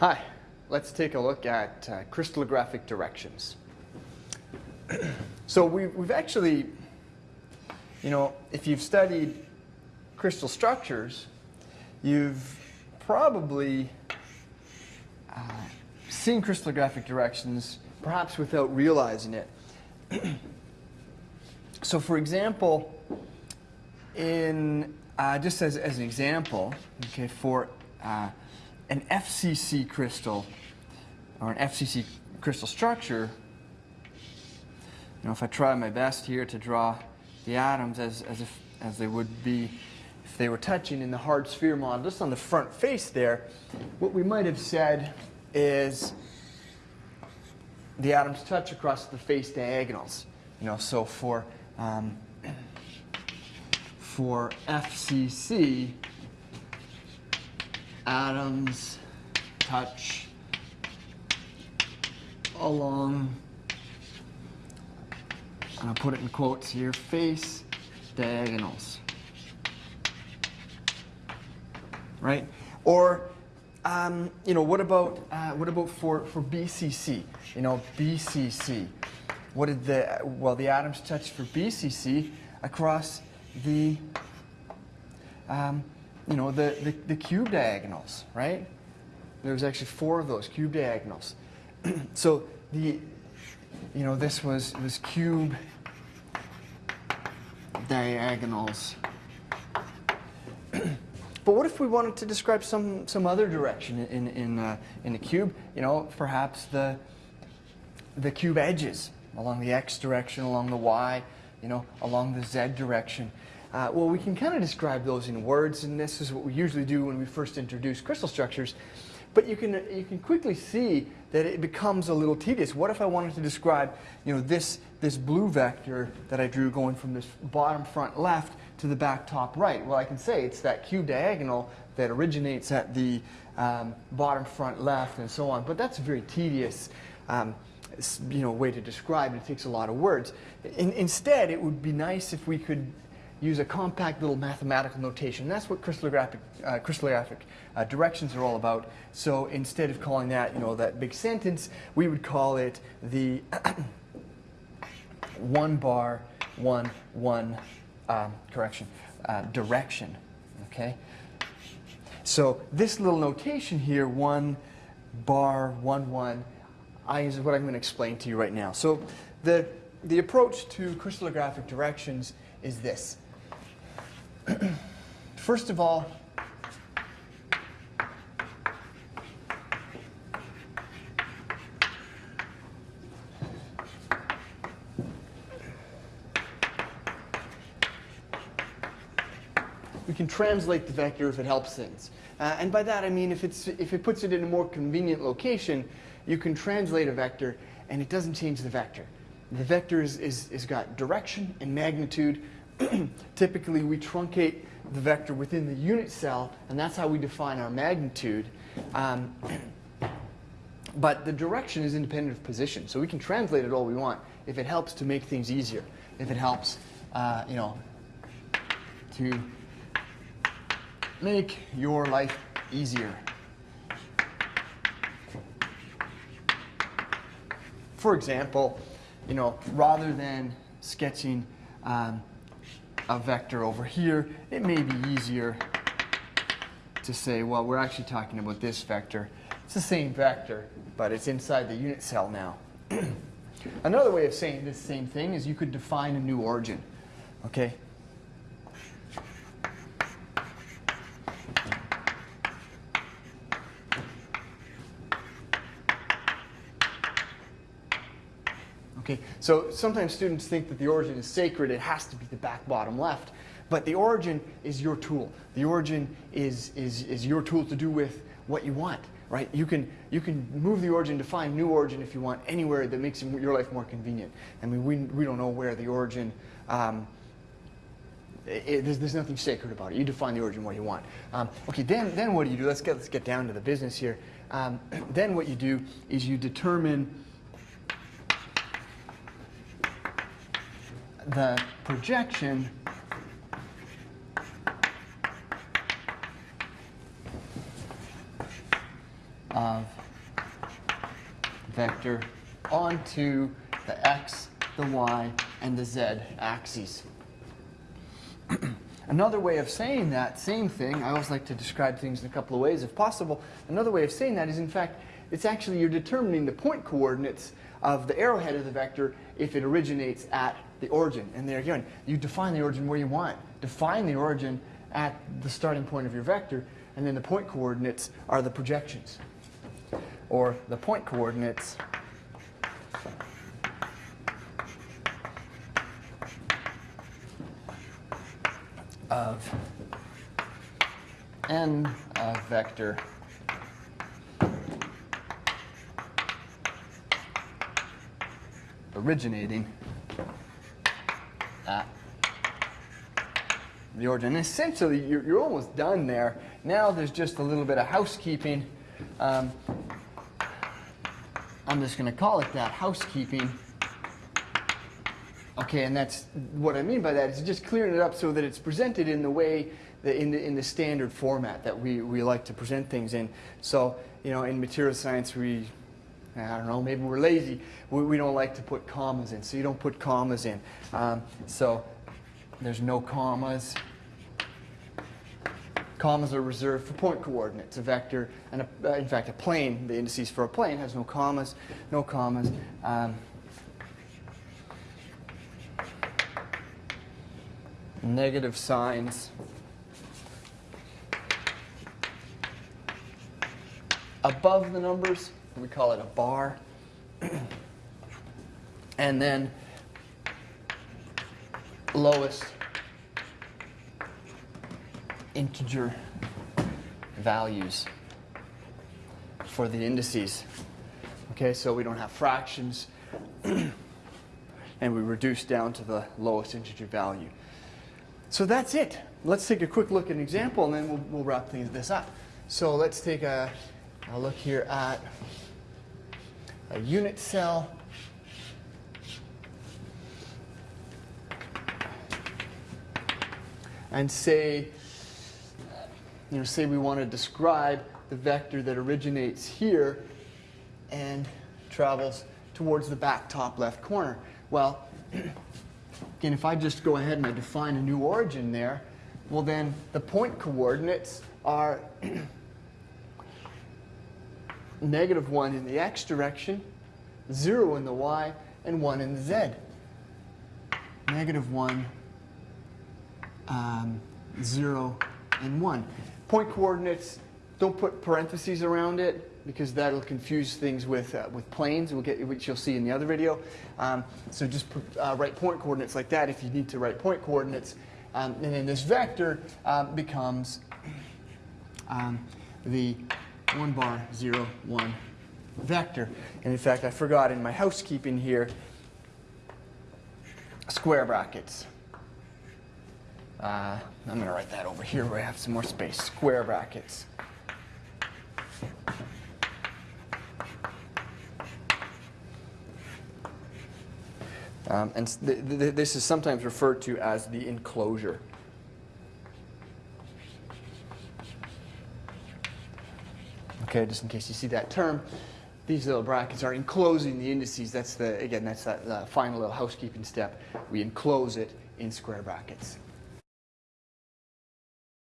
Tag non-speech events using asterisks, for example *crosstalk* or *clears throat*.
Hi, let's take a look at uh, crystallographic directions. so we, we've actually, you know, if you've studied crystal structures, you've probably uh, seen crystallographic directions perhaps without realizing it. *clears throat* so for example, in uh, just as, as an example, okay, for uh, an FCC crystal or an FCC crystal structure, you know, if I try my best here to draw the atoms as, as, if, as they would be if they were touching in the hard sphere model, just on the front face there, what we might have said is the atoms touch across the face diagonals. You know, so for um, *clears throat* for FCC, atoms touch along, and I'll put it in quotes here, face diagonals. Right? Or, um, you know, what about, uh, what about for, for BCC? You know, BCC. What did the, well, the atoms touch for BCC across the, um, you know, the, the, the cube diagonals, right? There's actually four of those cube diagonals. *clears throat* so the, you know, this was, was cube diagonals. *clears throat* but what if we wanted to describe some, some other direction in, in, uh, in the cube? You know, perhaps the, the cube edges along the x direction, along the y, you know, along the z direction. Uh, well, we can kind of describe those in words, and this is what we usually do when we first introduce crystal structures. But you can, you can quickly see that it becomes a little tedious. What if I wanted to describe you know, this, this blue vector that I drew going from this bottom front left to the back top right? Well, I can say it's that cube diagonal that originates at the um, bottom front left and so on. But that's a very tedious. Um, you know, way to describe it. It takes a lot of words. In, instead, it would be nice if we could use a compact little mathematical notation. That's what crystallographic, uh, crystallographic uh, directions are all about. So instead of calling that, you know, that big sentence, we would call it the *coughs* one bar, one, one, um, correction, uh, direction, okay? So this little notation here, one bar, one, one, I, is what I'm going to explain to you right now. So the, the approach to crystallographic directions is this. *clears throat* First of all, we can translate the vector if it helps things. Uh, and by that I mean if, it's, if it puts it in a more convenient location, you can translate a vector and it doesn't change the vector. The vector is, is, is got direction and magnitude. *clears throat* Typically we truncate the vector within the unit cell and that's how we define our magnitude. Um, *clears throat* but the direction is independent of position, so we can translate it all we want if it helps to make things easier, if it helps, uh, you know, to make your life easier. For example, you know, rather than sketching um, a vector over here, it may be easier to say, well, we're actually talking about this vector. It's the same vector, but it's inside the unit cell now. *clears throat* Another way of saying this same thing is you could define a new origin. Okay, Okay, so sometimes students think that the origin is sacred, it has to be the back bottom left, but the origin is your tool. The origin is, is, is your tool to do with what you want, right? You can, you can move the origin, define new origin if you want anywhere that makes your life more convenient. I mean, we, we don't know where the origin, um, it, there's, there's nothing sacred about it. You define the origin what you want. Um, okay, then, then what do you do? Let's get, let's get down to the business here. Um, *clears throat* then what you do is you determine the projection of vector onto the x, the y, and the z axes. *clears throat* Another way of saying that same thing, I always like to describe things in a couple of ways if possible. Another way of saying that is, in fact, it's actually you're determining the point coordinates of the arrowhead of the vector if it originates at the origin. And there again, you define the origin where you want. Define the origin at the starting point of your vector, and then the point coordinates are the projections. Or the point coordinates of n of vector originating at the origin. And essentially, you're, you're almost done there. Now there's just a little bit of housekeeping. Um, I'm just going to call it that, housekeeping. Okay, and that's what I mean by that is just clearing it up so that it's presented in the way, in, the, in the standard format that we, we like to present things in. So, you know, in material science, we, I don't know, maybe we're lazy. We, we don't like to put commas in, so you don't put commas in. Um, so there's no commas. Commas are reserved for point coordinates. A vector, and a, uh, in fact, a plane, the indices for a plane has no commas, no commas. Um, negative signs above the numbers, we call it a bar. *clears throat* and then lowest integer values for the indices. Okay, so we don't have fractions, *clears throat* and we reduce down to the lowest integer value. So that's it. Let's take a quick look at an example, and then we'll, we'll wrap things, this up. So let's take a, a look here at a unit cell. And say, you know, say we want to describe the vector that originates here and travels towards the back top left corner. Well, *clears throat* Again, if I just go ahead and I define a new origin there, well then the point coordinates are *clears throat* negative 1 in the x direction, 0 in the y, and 1 in the z. Negative 1, um, 0, and 1. Point coordinates, don't put parentheses around it because that'll confuse things with, uh, with planes, we'll get, which you'll see in the other video. Um, so just uh, write point coordinates like that if you need to write point coordinates. Um, and then this vector um, becomes um, the 1 bar 0, 1 vector. And in fact, I forgot in my housekeeping here, square brackets. Uh, I'm going to write that over here where I have some more space. Square brackets. Um, and th th this is sometimes referred to as the enclosure. Okay, just in case you see that term, these little brackets are enclosing the indices. That's the, again, that's that final little housekeeping step. We enclose it in square brackets.